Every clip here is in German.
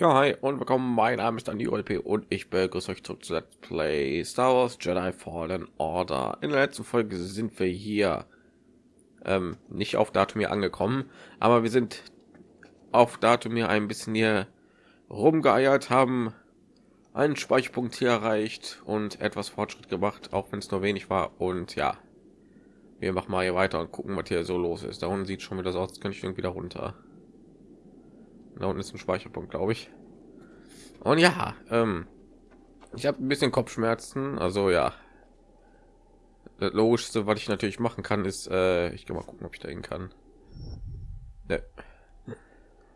Ja, hi und willkommen. Mein Name ist Andi OLP und ich begrüße euch zurück zu Let's Play Star Wars Jedi Fallen Order. In der letzten Folge sind wir hier ähm, nicht auf Datum hier angekommen, aber wir sind auf Datum hier ein bisschen hier rumgeeiert, haben einen Speicherpunkt hier erreicht und etwas Fortschritt gemacht, auch wenn es nur wenig war. Und ja, wir machen mal hier weiter und gucken, was hier so los ist. Da unten sieht schon wieder so aus, könnte ich irgendwie da runter. Da unten ist ein Speicherpunkt, glaube ich. Und ja, ähm, ich habe ein bisschen Kopfschmerzen. Also ja, das Logischste, was ich natürlich machen kann, ist, äh, ich gehe mal gucken, ob ich da kann. Ne.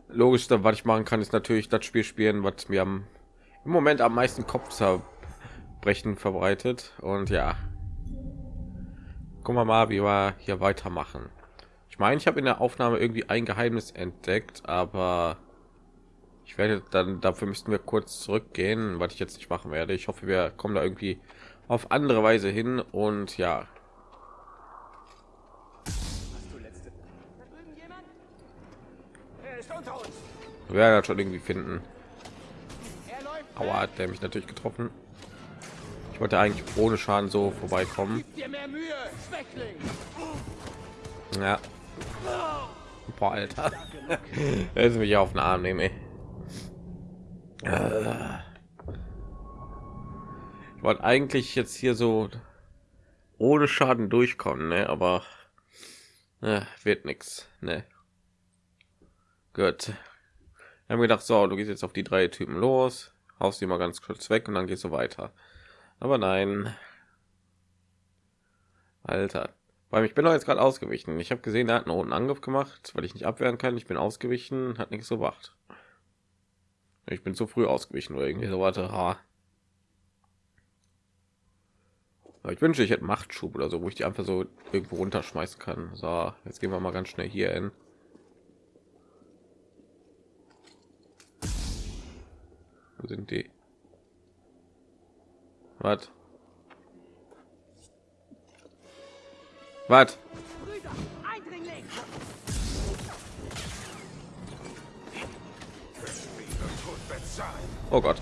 Logischste, was ich machen kann, ist natürlich das Spiel spielen, was mir am, im Moment am meisten Kopfzerbrechen verbreitet. Und ja, gucken wir mal, wie wir hier weitermachen. Ich meine, ich habe in der Aufnahme irgendwie ein Geheimnis entdeckt, aber ich werde dann dafür müssten wir kurz zurückgehen, was ich jetzt nicht machen werde. Ich hoffe, wir kommen da irgendwie auf andere Weise hin und ja. Wir werden das schon irgendwie finden. Aua, hat der mich natürlich getroffen. Ich wollte eigentlich ohne Schaden so vorbeikommen. Ja. Boah, Alter. Jetzt mich auf den Arm nehmen. Ey. Äh. Ich wollte eigentlich jetzt hier so ohne Schaden durchkommen, ne? aber äh, wird nichts. Ne? Gut. Wir haben gedacht, so, du gehst jetzt auf die drei Typen los, haust die mal ganz kurz weg und dann gehst du weiter. Aber nein. Alter. Weil ich bin doch jetzt gerade ausgewichen. Ich habe gesehen, er hat einen roten Angriff gemacht, weil ich nicht abwehren kann. Ich bin ausgewichen, hat nichts gebracht. Ich bin zu früh ausgewichen oder irgendwie so weiter. Ha. Ich wünsche, ich hätte Machtschub oder so, wo ich die einfach so irgendwo runterschmeißen kann. So, jetzt gehen wir mal ganz schnell hier hin. Wo sind die? Was? Was? Oh Gott.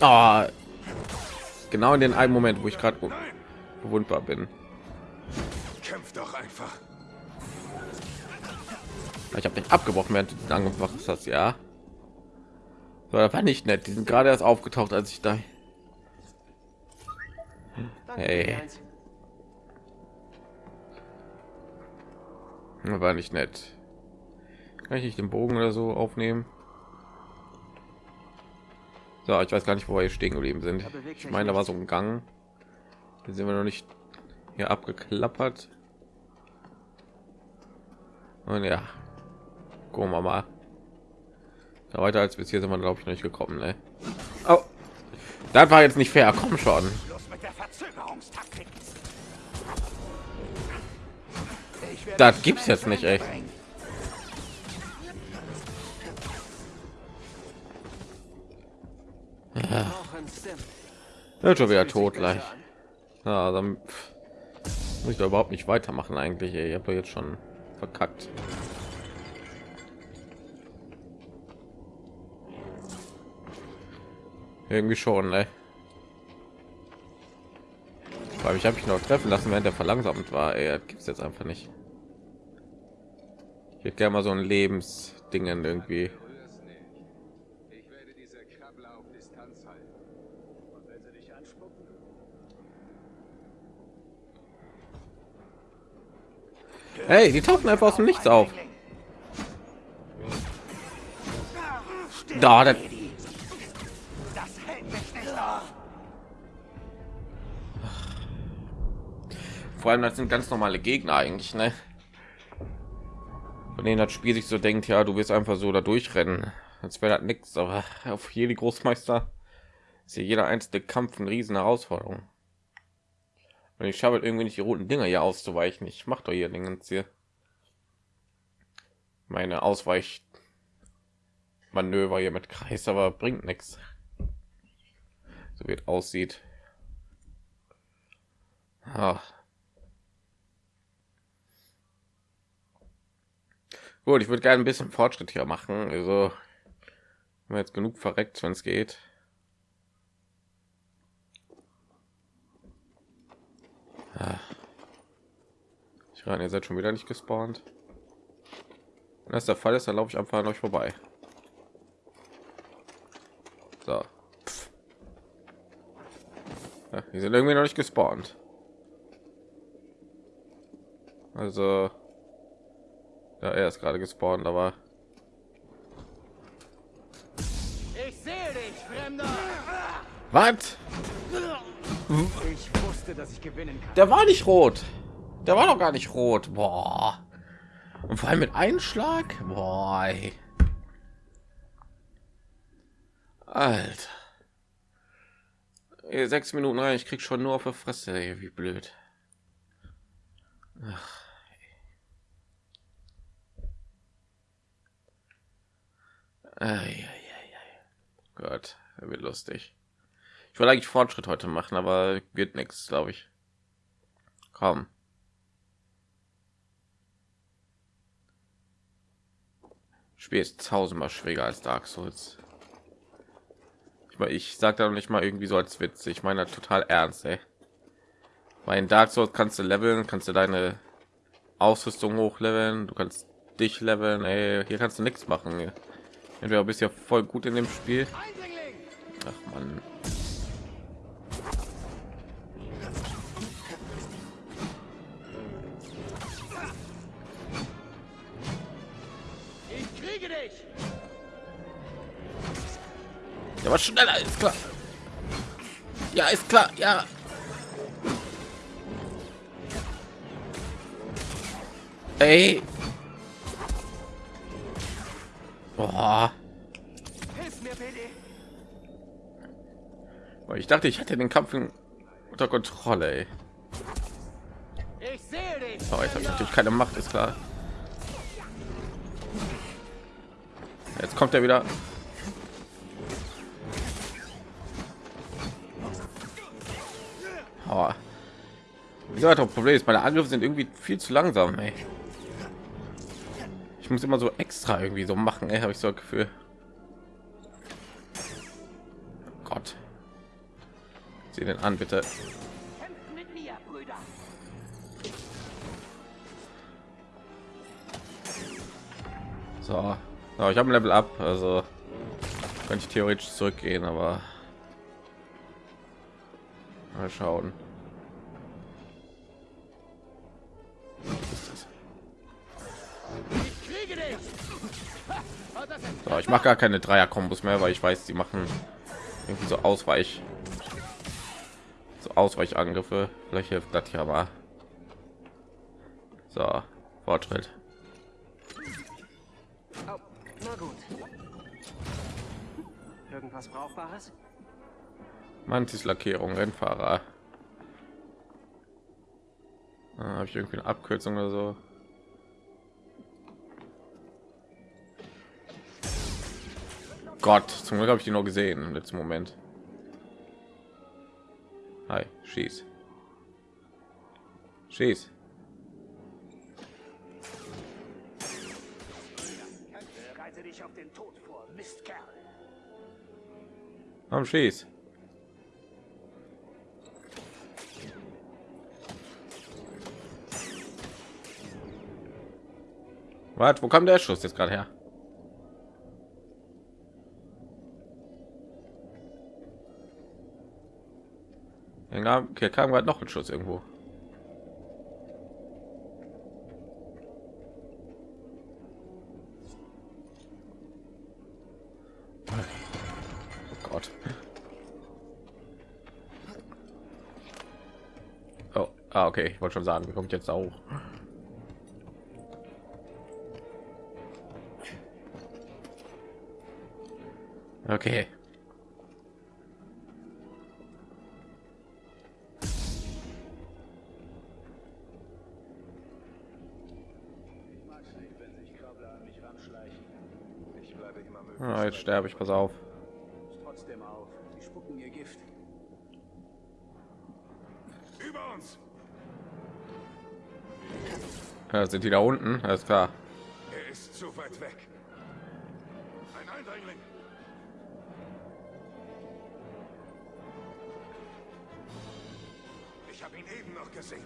Oh, genau in den einen Moment, wo ich gerade bewundbar bin. Kämpf doch einfach. Ich habe nicht abgebrochen, während du angemacht hast, ja. So, das war nicht nett. Die sind gerade erst aufgetaucht, als ich da. Hey. War nicht nett. Kann ich nicht den Bogen oder so aufnehmen? So, ich weiß gar nicht, wo wir hier stehen geblieben sind. Ich meine, da war so ein Gang. Hier sind wir noch nicht hier abgeklappert. Und ja, gucken wir mal. Ja, weiter als bis hier sind wir, glaube ich, noch nicht gekommen. Ne? Oh, das war jetzt nicht fair. Komm schon. Das gibt's jetzt nicht, echt. Ja, schon wieder tot gleich. Ja, dann muss ich da überhaupt nicht weitermachen eigentlich. Ich habe jetzt schon verkackt. Irgendwie schon, ne? Weil ich habe ich noch treffen lassen, während der verlangsamt war. Er gibt es jetzt einfach nicht. Ich hätte gerne mal so ein Lebensdingen irgendwie. Hey, die tauchen einfach aus dem Nichts auf. Da, das Vor allem, das sind ganz normale Gegner eigentlich, ne? Von denen das Spiel sich so denkt, ja, du wirst einfach so da durchrennen. Als wäre das nichts, aber auf jede Großmeister ist hier jeder einzelne Kampf eine riesen Herausforderung. Und ich schaffe irgendwie nicht die roten Dinger hier auszuweichen. Ich mache doch hier den hier. Meine Ausweich Manöver hier mit Kreis, aber bringt nichts. So wird aussieht. Ah. Gut, ich würde gerne ein bisschen Fortschritt hier machen. Also jetzt genug verreckt, wenn es geht. Ich rein, ihr seid schon wieder nicht gespawnt. Wenn das der Fall ist, dann laufe ich einfach an euch vorbei. So. Ja, die sind irgendwie noch nicht gespawnt. Also, ja, er ist gerade gespawnt, aber Ich sehe dich, Fremder! was? Ich wusste, dass ich gewinnen kann. Der war nicht rot. Der war doch gar nicht rot. Boah. Und vor allem mit Einschlag. Boah. Ey. Sechs Minuten rein, ich krieg schon nur auf der Fresse. Ey, wie blöd. Ach. Ei, ei, ei, ei. Gott, er wird lustig. Ich wollte eigentlich Fortschritt heute machen, aber wird nichts, glaube ich. Komm. Spiel ist tausendmal schwieriger als Dark Souls. Ich meine, ich sage da nicht mal irgendwie so als Witz. Ich meine total ernst, ey. Weil in Dark Souls kannst du leveln, kannst du deine Ausrüstung hochleveln, du kannst dich leveln, ey. Hier kannst du nichts machen. Entweder bist ja voll gut in dem Spiel. Ach man. Was schneller ist klar. Ja, ist klar. Ja. Ey. Boah. Ich dachte, ich hatte den Kampf unter Kontrolle. Ey. Dich! Aber jetzt habe ich natürlich keine Macht, ist klar. Jetzt kommt er wieder. Aber ja, das Problem ist, meine Angriffe sind irgendwie viel zu langsam. Ey. Ich muss immer so extra irgendwie so machen, habe ich so ein Gefühl. Gott. Sieh den an, bitte. So, so ich habe ein Level up, also könnte ich theoretisch zurückgehen, aber das ist So, ich mache gar keine Dreier-Kombos mehr, weil ich weiß, die machen irgendwie so Ausweich, so Ausweichangriffe. Vielleicht hilft das ja mal. So, Fortschritt. Oh. Irgendwas Brauchbares? Mantis Lackierung, Rennfahrer. Ah, Habe ich irgendwie eine Abkürzung oder so? Gott, zum Glück habe ich die noch gesehen im letzten Moment. Hi, schieß. Schieß. Bereite dich auf den Tod vor, Mistkerl! Komm, schieß. Was? Wo kam der Schuss jetzt gerade her? Hier kam gerade noch ein Schuss irgendwo. Oh Gott. Oh, ah, okay, ich wollte schon sagen, wie kommt jetzt da immer Ah, jetzt sterbe ich, pass auf. trotzdem auf. Die spucken ihr Gift. Über uns! Ja, sind die da unten? Alles klar. Ihn eben noch gesehen.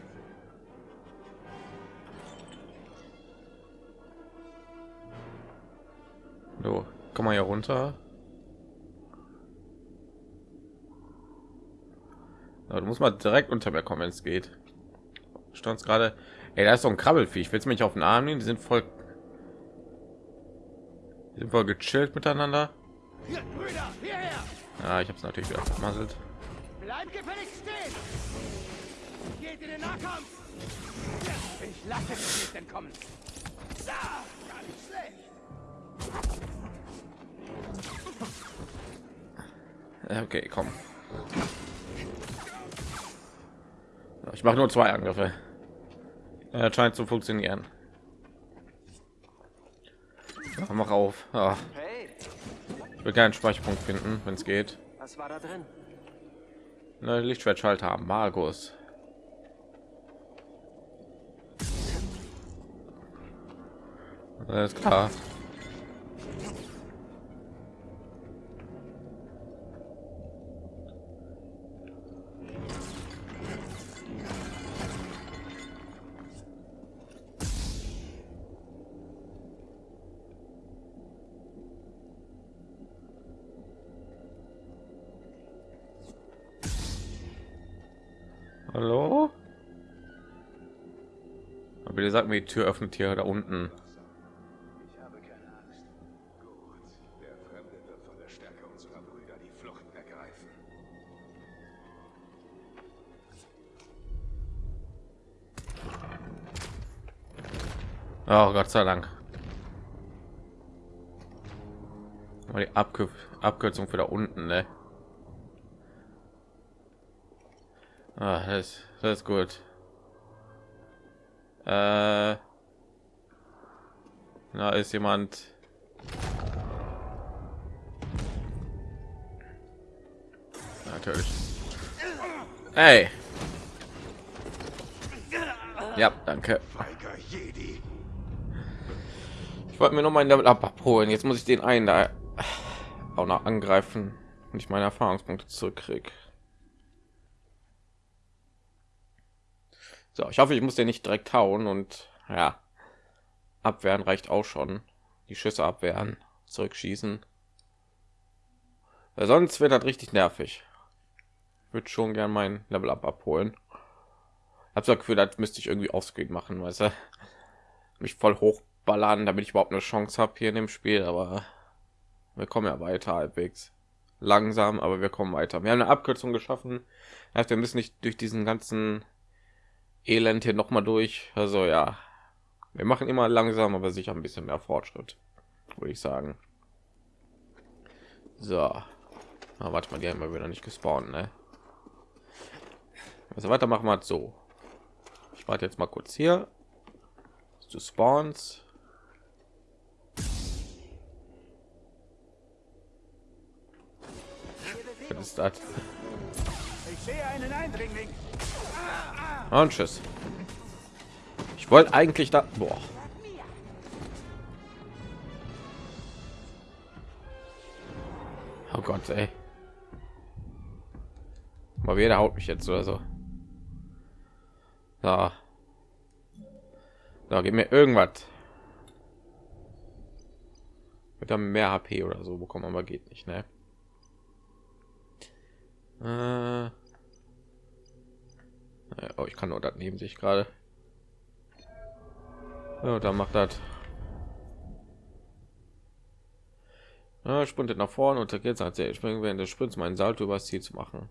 So, komm mal hier runter. Ja, du musst mal direkt unter mir kommen, wenn es geht. Stand gerade. Ey, da ist so ein Krabbelfiech. Willst du mich auf den Arm nehmen? Die sind voll. Die sind voll gechillt miteinander. Ja, ich habe es natürlich wieder vermasselt. Bleib gefälligst! Geht in den Nahkampf! Ich lasse dich nicht entkommen. Da, gar nicht schlecht. Okay, komm. Ich mache nur zwei Angriffe. Er scheint zu funktionieren. Ja, mach auf. Hey, ich will keinen Speicherpunkt finden, wenn es geht. was war da drin? Ne, Lichtschwertschalter haben. Alles klar. Hallo? Aber ihr sagt mir, die Tür öffnet hier da unten. Oh Gott sei Dank. Aber die Abkür Abkürzung für da unten, ne? Ah, das, das ist gut. Äh, da ist jemand. Natürlich. Hey. Ja, danke. Ich wollte mir noch meinen Level abholen. Jetzt muss ich den einen da auch noch angreifen und ich meine Erfahrungspunkte zurückkriege. So, ich hoffe, ich muss den nicht direkt hauen und ja, abwehren reicht auch schon. Die Schüsse abwehren, zurückschießen. Weil sonst wird das richtig nervig. Würde schon gern mein Level Up abholen. Habe das Gefühl, das müsste ich irgendwie offscreen machen, weißt du? Mich voll hochballern, damit ich überhaupt eine Chance habe hier in dem Spiel, aber wir kommen ja weiter halbwegs. Langsam, aber wir kommen weiter. Wir haben eine Abkürzung geschaffen. Heißt, wir müssen nicht durch diesen ganzen Elend hier noch mal durch. Also ja, wir machen immer langsam, aber sicher ein bisschen mehr Fortschritt, würde ich sagen. So, Na, warte mal, die haben wir wieder nicht gespawnt, ne? Also weiter machen wir so. Ich warte jetzt mal kurz hier. Du spawns. Ist das? Ich sehe einen Eindringling. Und tschüss. Ich wollte eigentlich da. Boah. Oh Gott, ey. Mal jeder haut mich jetzt oder so. Da. Da, gib mir irgendwas. Mit dann mehr HP oder so bekommen, aber geht nicht, ne? Äh. Oh, ich kann nur das neben sich gerade. Ja, dann macht das. Ja, sprintet nach vorne und geht als er springen während des Sprints meinen Salto übers Ziel zu machen.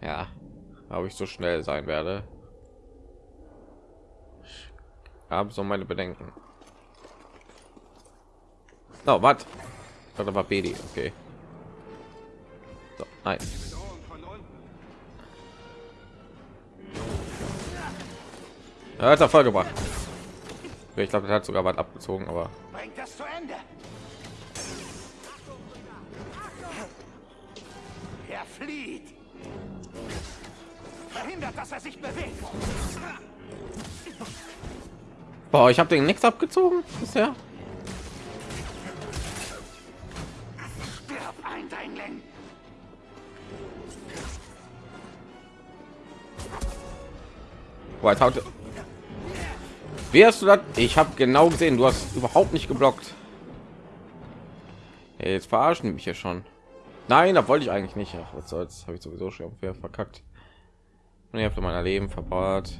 Ja, ob ich so schnell sein werde. Ich habe so meine Bedenken. Oh, was? Das war Bedi, okay. Nein. Er hat er voll gebracht. Ich glaube, das hat sogar was abgezogen, aber Bringt das zu Ende. Er flieht. Verhindert, dass er sich bewegt. Boah, ich habe den nichts abgezogen bisher. Jetzt haut Wie hast du das? Ich habe genau gesehen, du hast überhaupt nicht geblockt. Hey, jetzt verarschen mich ja schon. Nein, da wollte ich eigentlich nicht. Ach, was soll's? Habe ich sowieso schon verkackt. Und ich habe meiner Leben verbaut.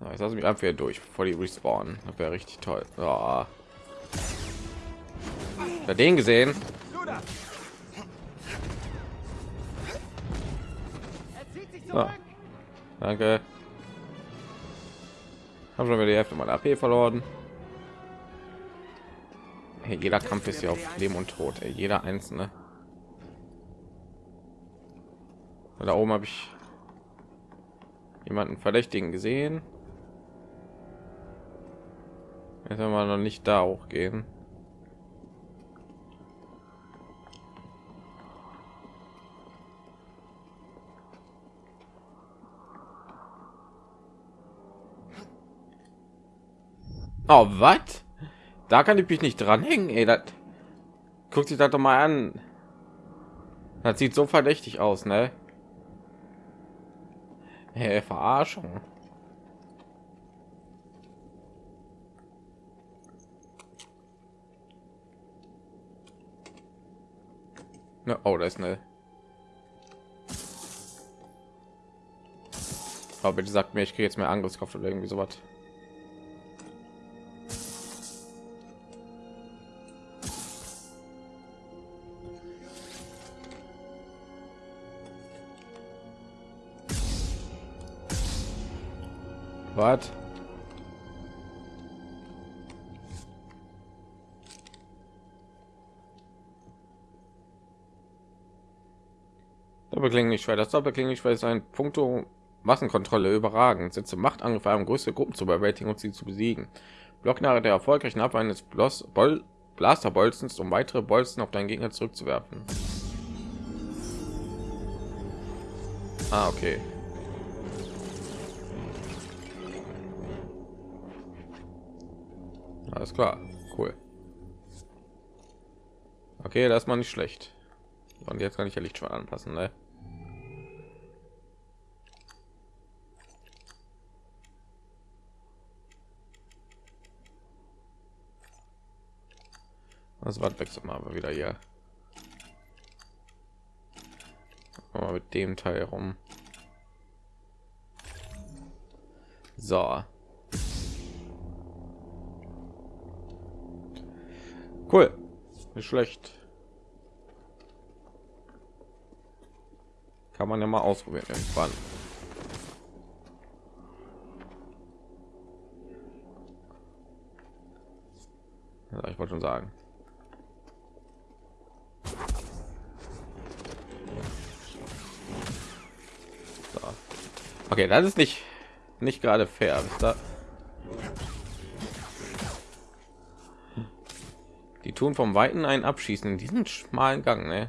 So, jetzt lasse mich einfach wieder durch, bevor die respawnen. Das wäre richtig toll. Bei den gesehen. Zurück! Danke. Haben schon wieder die Hälfte meiner AP verloren. Hey, jeder Kampf ist ja auf Leben und Tod. Ey, jeder einzelne. Da oben habe ich jemanden Verdächtigen gesehen. Jetzt werden wir noch nicht da hochgehen. Oh, was? Da kann ich mich nicht dranhängen, ey. Das guckt sich das doch mal an. Das sieht so verdächtig aus, ne? Hey, Verarschung. Ne, oh, da ist eine. Aber bitte sagt mir, ich kriege jetzt mehr Angriffskraft oder irgendwie sowas. Was? Doppelklingenschwert. Das Doppelklingenschwert ist ein Punkto Massenkontrolle überragend. Setze Machtangriffe an, größere Gruppen zu überwältigen und sie zu besiegen. Block nach der erfolgreichen Abwehr eines Blos Bol Blasterbolzens, um weitere Bolzen auf deinen Gegner zurückzuwerfen. Ah, okay. Alles klar, cool. Okay, das ist mal nicht schlecht. Und jetzt kann ich ja Lichtschwein anpassen, ne? Das war wechselt mal aber wieder hier. Mal mit dem Teil rum. So. Cool. Nicht schlecht. Kann man ja mal ausprobieren irgendwann. Ja, ich wollte schon sagen. So. Okay, das ist nicht nicht gerade fair. Ist da tun vom Weiten einen abschießen in diesen schmalen Gang, ne?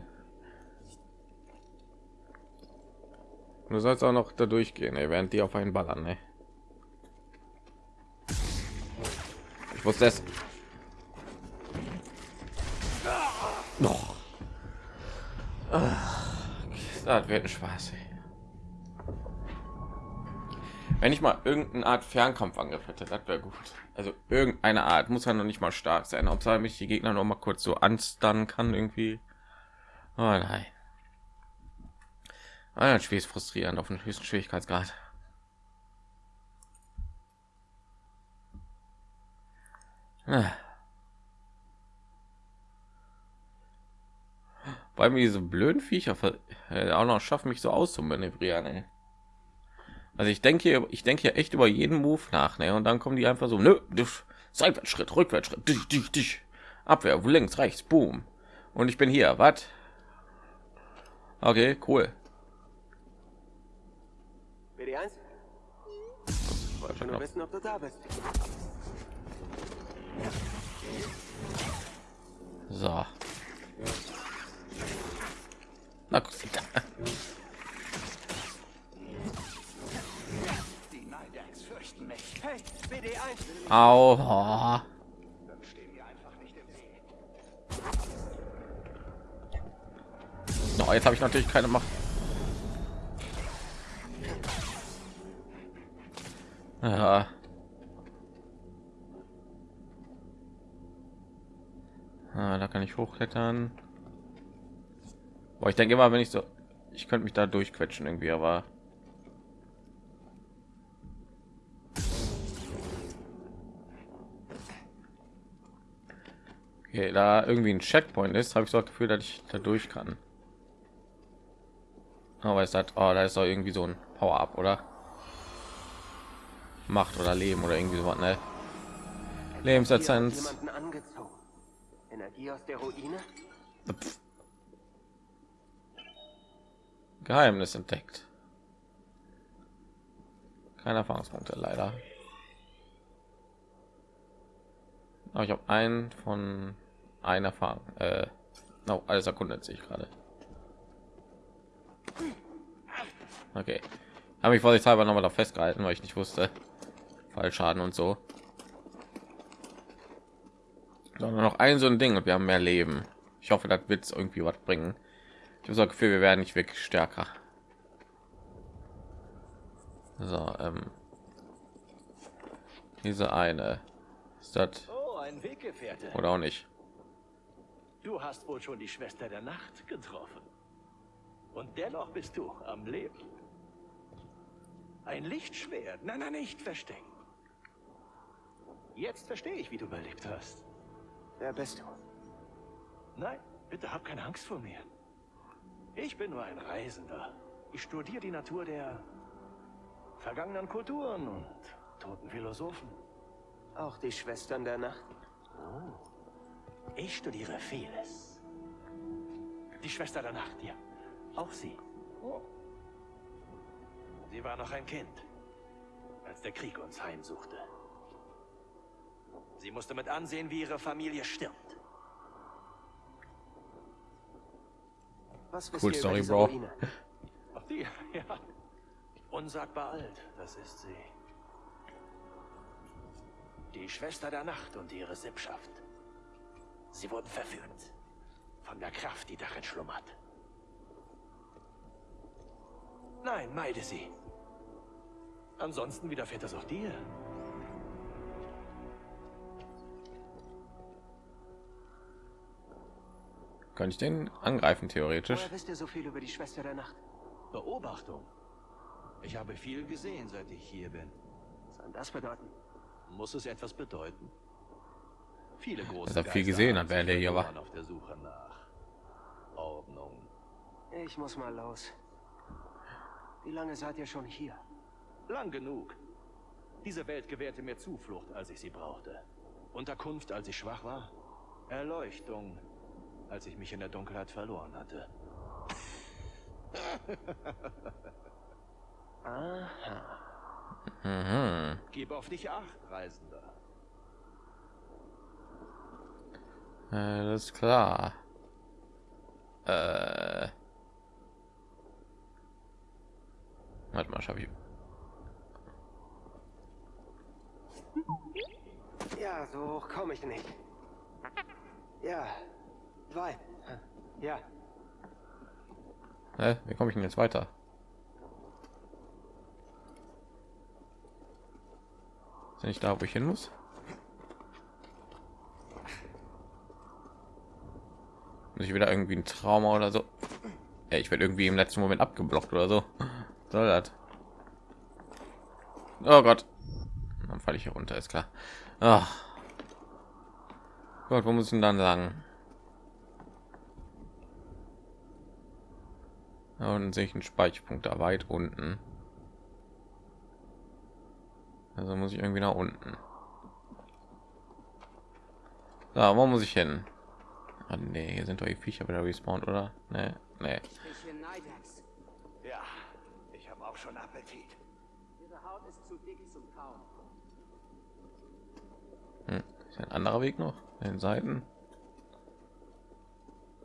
Du sollst auch noch da durchgehen, ey, während die auf einen ballern, ne? Ich wusste es. Noch. Das wird ein Spaß. Ey. Wenn ich mal irgendeine Art Fernkampfangriff hätte, das wäre gut. Also irgendeine Art muss ja noch nicht mal stark sein, ob mich die Gegner noch mal kurz so anstunnen kann irgendwie. Oh nein. Ah, das Spiel ist frustrierend auf dem höchsten Schwierigkeitsgrad. Ah. Weil mir diese blöden Viecher äh, auch noch schaffen, mich so auszumanövrieren. Ey. Also ich denke, hier- ich denke ja echt über jeden Move nach, ne? Und dann kommen die einfach so, nö, dich, Seitwärtsschritt, Rückwärtsschritt, dich, dich, dich, Abwehr, links, rechts, boom. Und ich bin hier, was? Okay, cool. BD1, wollte nur wissen, ob du da bist. So. Na gut. Weg. Oh, jetzt habe ich natürlich keine Macht. Ja. Ah, da kann ich hochklettern. Boah, ich denke immer, wenn ich so, ich könnte mich da durchquetschen irgendwie, aber okay, da irgendwie ein Checkpoint ist, habe ich so das Gefühl, dass ich da durch kann. Aber ist das, oh, da ist doch irgendwie so ein Power-Up, oder? Macht oder Leben oder irgendwie so was, ne? Angezogen. Energie aus der Ruine? Pff. Geheimnis entdeckt. Keine Erfahrungspunkte leider. Aber ich habe einen von einer Erfahrung. Äh, no, alles erkundet sich gerade. Okay. Habe ich vorsichtshalber noch mal da festgehalten, weil ich nicht wusste. Fallschaden und so. Sondern noch ein so ein Ding und wir haben mehr Leben. Ich hoffe, das wird irgendwie was bringen. Ich habe so ein Gefühl, wir werden nicht wirklich stärker. So, ähm, diese eine ist das Oh, ein oder auch nicht. Du hast wohl schon die Schwester der Nacht getroffen. Und dennoch bist du am Leben. Ein Lichtschwert. Nein, nein, nicht verstecken. Jetzt verstehe ich, wie du überlebt hast. Wer bist du? Nein, bitte hab keine Angst vor mir. Ich bin nur ein Reisender. Ich studiere die Natur der vergangenen Kulturen und toten Philosophen. Auch die Schwestern der Nacht? Ich studiere vieles. Die Schwester der Nacht, ja. Auch sie. Sie war noch ein Kind, als der Krieg uns heimsuchte. Sie musste mit ansehen, wie ihre Familie stirbt. Was Cool Story, Bro. Ach, die, ja. Unsagbar alt, das ist sie. Die Schwester der Nacht und ihre Sippschaft. Sie wurden verführt. Von der Kraft, die darin schlummert. Nein, meide sie. Ansonsten widerfährt das auch dir. Könnte ich den angreifen theoretisch? Woher wisst ihr so viel über die Schwester der Nacht? Beobachtung. Ich habe viel gesehen, seit ich hier bin. Was soll das bedeuten? Muss es etwas bedeuten? Viele große Dass er viel gesehen hat, während er hier war. Auf der Suche nach Ordnung. Ich muss mal los. Wie lange seid ihr schon hier? Lang genug. Diese Welt gewährte mir Zuflucht, als ich sie brauchte. Unterkunft, als ich schwach war. Erleuchtung, als ich mich in der Dunkelheit verloren hatte. Aha. Mhm. Gib auf dich acht, Reisender. Äh, das ist klar. Äh. Warte mal, schaffe ich. Ja, so hoch komme ich nicht. Ja. Zwei. Ja. Hä? Wie komme ich denn jetzt weiter? Ist nicht da, wo ich hin muss? Ich wieder irgendwie ein Trauma oder so? Ja, ich werde irgendwie im letzten Moment abgeblockt oder so. Soll das? Oh Gott. Dann falle ich hier runter, ist klar. Ach. Gott, wo muss ich denn dann? Ja, und sehe ich einen Speicherpunkt da weit unten. Also muss ich irgendwie nach unten. Da, wo muss ich hin? Ah, nee, hier sind doch die Viecher wieder respawned, oder? Nee, nee. Ja, ich habe auch schon Appetit. Ihre Haut ist zu dick zum Kauen. Hm. Ist ein anderer Weg noch? An den Seiten?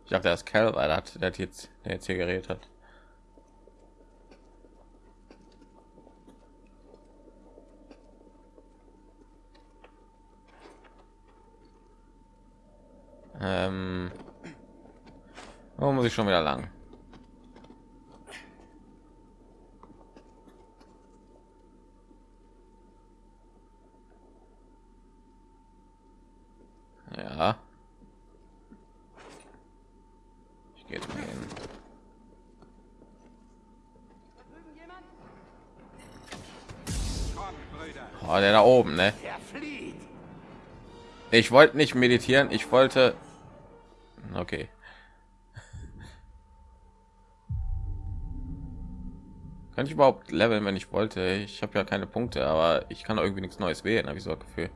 Ich dachte, das Kerl, weil er hat, der hat jetzt, der jetzt hier geredet hat. Ähm, wo muss ich schon wieder lang? Ja. Ich gehe jetzt mal hin. Oh, der da oben, ne? Er flieht. Ich wollte nicht meditieren, ich wollte. Okay. Kann ich überhaupt leveln, wenn ich wollte? Ich habe ja keine Punkte, aber ich kann irgendwie nichts Neues wählen, habe ich so ein Gefühl.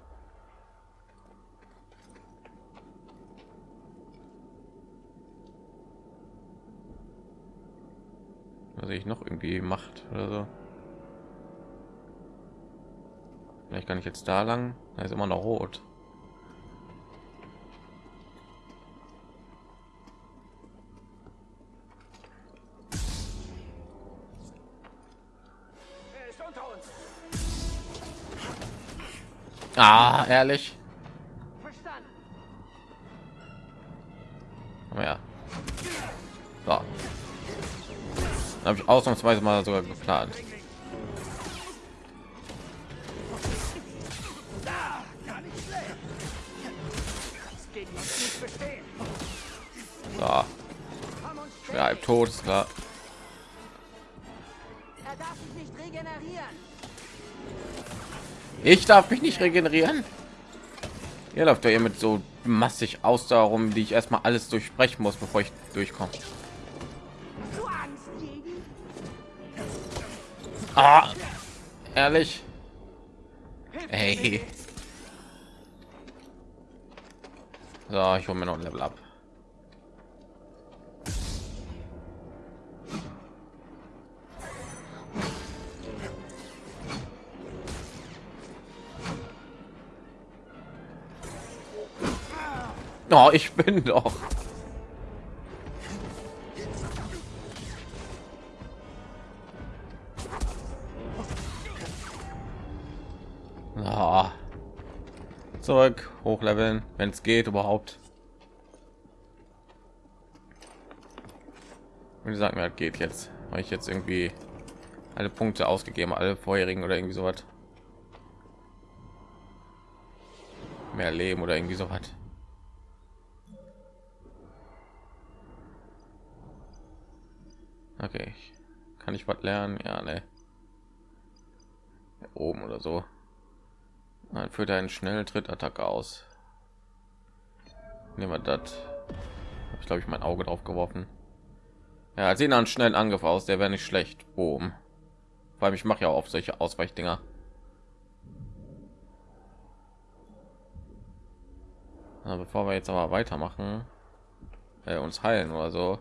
Was ich noch irgendwie macht oder so. Vielleicht kann ich jetzt da lang. Da ist immer noch rot. Ah, ehrlich. Aber ja. So. Habe ich ausnahmsweise mal sogar geplant. Gar nicht schlecht. Das gegen Ich darf mich nicht regenerieren. Ihr läuft ja hier mit so massig Ausdauer rum, die ich erstmal alles durchbrechen muss, bevor ich durchkomme. Ah, ehrlich. Ey. So, ich hole mir noch ein Level ab. Oh, ich bin doch. Ah. Zurück, hochleveln, wenn es geht überhaupt. Und die sagen mir, geht jetzt, weil ich jetzt irgendwie alle Punkte ausgegeben, alle vorherigen oder irgendwie so was. Mehr Leben oder irgendwie so was. Okay, kann ich was lernen? Ja, ne. Oben oder so. Dann führt einen schnellen Trittattacke aus. Nehmen wir das. Habe ich glaube ich mein Auge drauf geworfen. Ja, sehen einen schnellen Angriff aus. Der wäre nicht schlecht. Boom. Vor allem ich mache ja auch solche Ausweichdinger. Na, bevor wir jetzt aber weitermachen, äh, uns heilen oder so,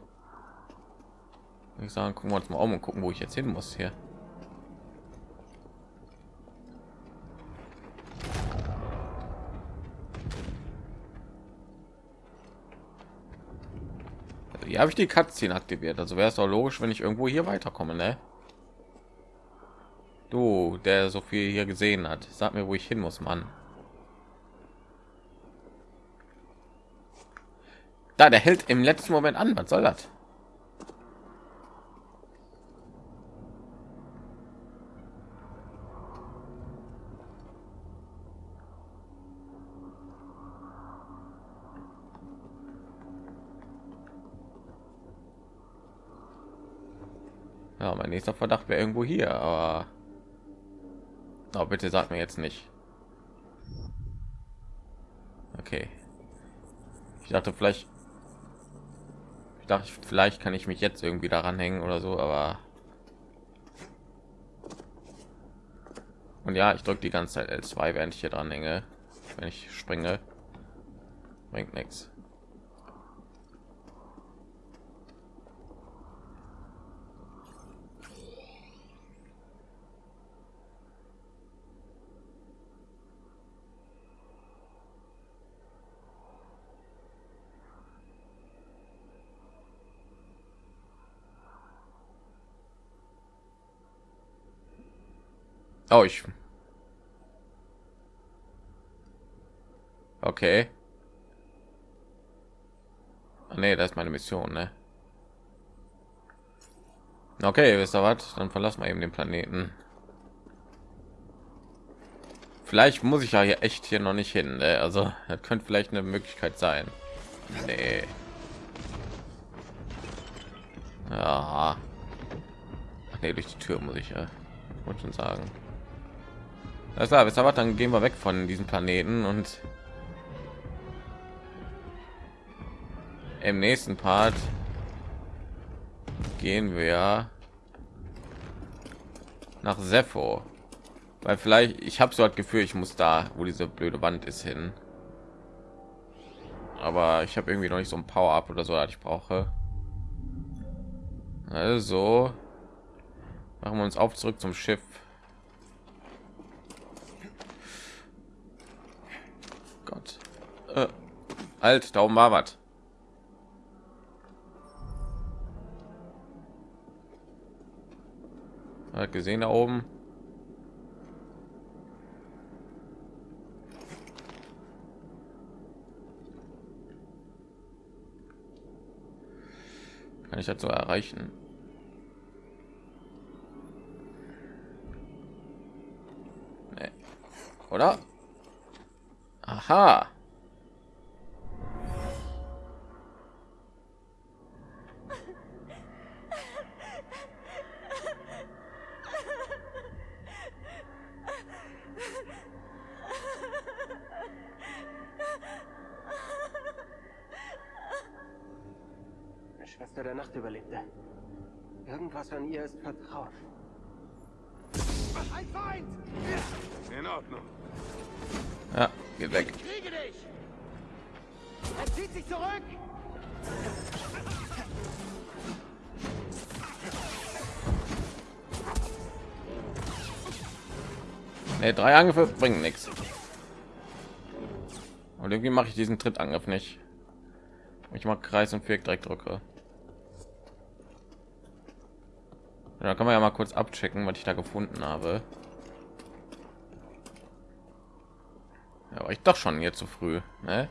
ich sagen, gucken wir uns mal um und gucken, wo ich jetzt hin muss hier. Hier habe ich die Cutscene aktiviert. Also wäre es doch logisch, wenn ich irgendwo hier weiterkomme, ne? Du, der so viel hier gesehen hat, sag mir, wo ich hin muss, Mann. Da, der hält im letzten Moment an. Was soll das? Ja, mein nächster Verdacht wäre irgendwo hier, aber oh, bitte sag mir jetzt nicht. Okay. Ich dachte vielleicht, ich dachte vielleicht kann ich mich jetzt irgendwie daran hängen oder so, aber und ja, ich drücke die ganze Zeit L2, während ich hier dran hänge, wenn ich springe, bringt nichts. Oh, ich. Okay. Ah, nee, das ist meine Mission, ne? Okay, wisst ihr was? Dann verlassen wir eben den Planeten. Vielleicht muss ich ja hier echt hier noch nicht hin. Ne? Also, das könnte vielleicht eine Möglichkeit sein. Nee. Ja. Ach nee, durch die Tür muss ich ja. Wollte schon sagen. Das klar, wisst ihr was? Dann gehen wir weg von diesem Planeten und im nächsten Part gehen wir nach Sepho. Weil vielleicht, ich habe so das Gefühl, ich muss da, wo diese blöde Wand ist, hin. Aber ich habe irgendwie noch nicht so ein Power-Up oder so, das ich brauche. Also machen wir uns auf zurück zum Schiff. Gott. Äh, halt, da oben war was. Hat gesehen da oben. Kann ich dazu erreichen? Nee. Oder? Aha. Eine Schwester der Nacht überlebte. Irgendwas an ihr ist vertraut. Ein Feind! In Ordnung. Ja, geht weg. Ich kriege dich! Er zieht sich zurück! Nee, drei Angriffe bringen nichts. Und irgendwie mache ich diesen Trittangriff nicht. Ich mag Kreis und Viereck direkt drücke. Da kann man ja mal kurz abchecken, was ich da gefunden habe. Ja, war ich doch schon hier zu früh, ne?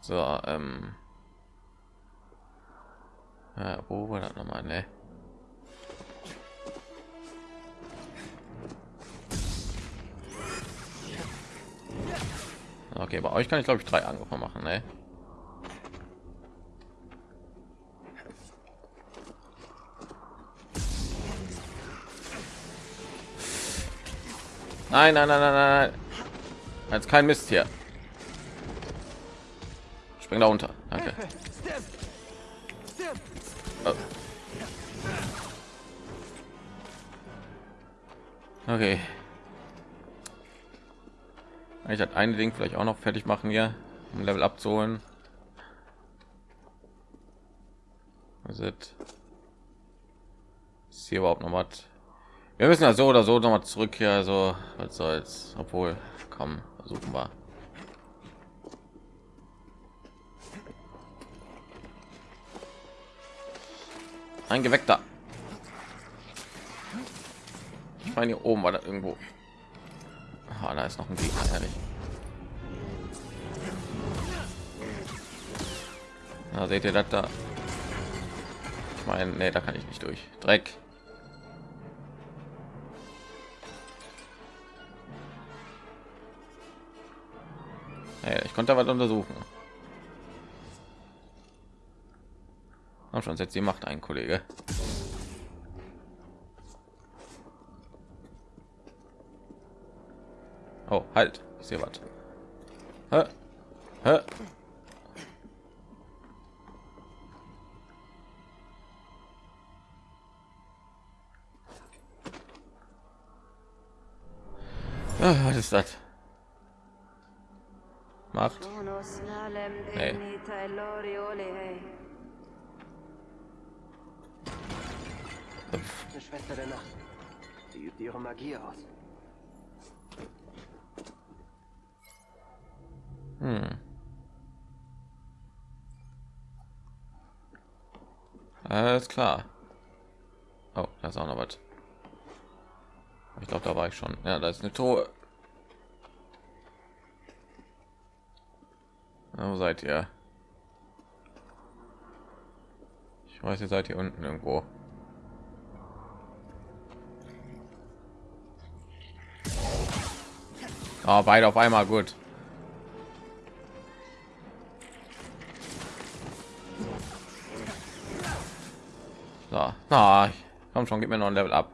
So, ähm. Ja, wo war das nochmal, ne? Okay, bei euch kann ich glaube ich drei Angriffe machen, ne? Nein, nein, nein, nein, nein. Jetzt kein Mist hier. Spring da unter. Danke. Oh. Okay. Ich hat ein Ding vielleicht auch noch fertig machen hier, um Level abzuholen. Was ist ist hier überhaupt noch was? Wir müssen ja so oder so noch mal zurück hier, also was soll's, obwohl, komm, versuchen wir. Ein Geweckter. Ich meine hier oben war da irgendwo. Ah, da ist noch ein Gegner, ehrlich. Na, seht ihr das da? Ich meine, nee, da kann ich nicht durch. Dreck. Hey, ich konnte was untersuchen. Hab schon setzt die Macht ein, Kollege. Oh, halt. Ich sehe was. Hä? Hä? Ah, was ist das? Macht. Nee. Eine Schwester der Nacht. Sie übt ihre Magie aus. Hm. Alles klar. Oh, da ist auch noch was. Ich glaube, da war ich schon. Ja, da ist eine Truhe. Na, Wo seid ihr? Ich weiß, ihr seid hier unten irgendwo. Ah, beide auf einmal gut. So, na, komm schon, gib mir noch ein Level ab.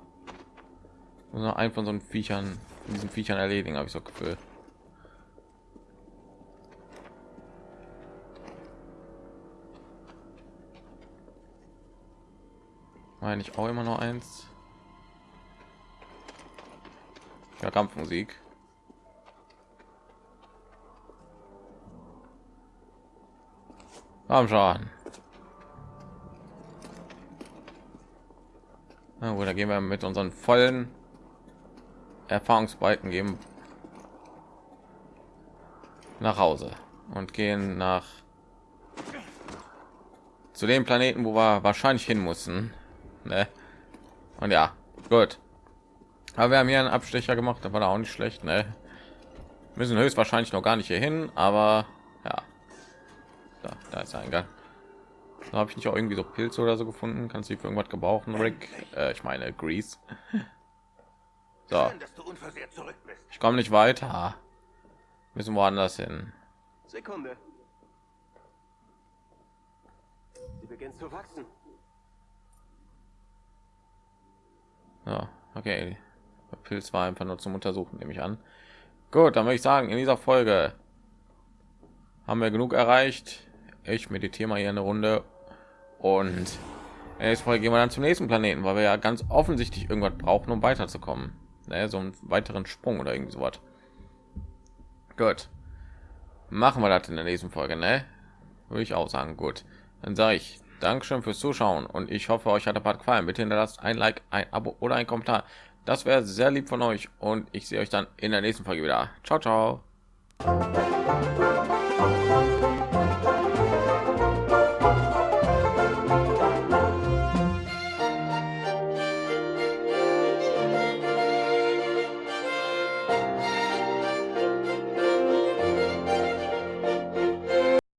Noch einen von so einen Viechern, diesen Viechern erledigen, habe ich so Gefühl. Meine ich auch immer noch eins. Ja, Kampfmusik. Komm schon. Na gut, da gehen wir mit unseren vollen Erfahrungsbalken geben nach Hause und gehen nach zu dem Planeten, wo wir wahrscheinlich hin mussten. Ne? Und ja, gut. Aber wir haben hier einen Abstecher gemacht, da war auch nicht schlecht. Ne? Müssen höchstwahrscheinlich noch gar nicht hier hin, aber ja, da, da ist ein Gang. Da habe ich nicht auch irgendwie so Pilze oder so gefunden. Kannst du die für irgendwas gebrauchen, Rick? Äh, ich meine, Grease. So, ich komme nicht weiter. Müssen woanders hin. Sekunde. Sie beginnt zu wachsen. Ja, okay. Der Pilz war einfach nur zum Untersuchen, nehme ich an. Gut, dann würde ich sagen, in dieser Folge haben wir genug erreicht. Ich meditiere mal hier eine Runde und nächsten Folge gehen wir dann zum nächsten Planeten, weil wir ja ganz offensichtlich irgendwas brauchen, um weiterzukommen. Ne, so einen weiteren Sprung oder irgendwie sowas. Gut. Machen wir das in der nächsten Folge, ne? Würde ich auch sagen. Gut. Dann sage ich Dankeschön fürs Zuschauen und ich hoffe, euch hat der Part gefallen. Bitte hinterlasst ein Like, ein Abo oder ein Kommentar. Das wäre sehr lieb von euch und ich sehe euch dann in der nächsten Folge wieder. Ciao, ciao.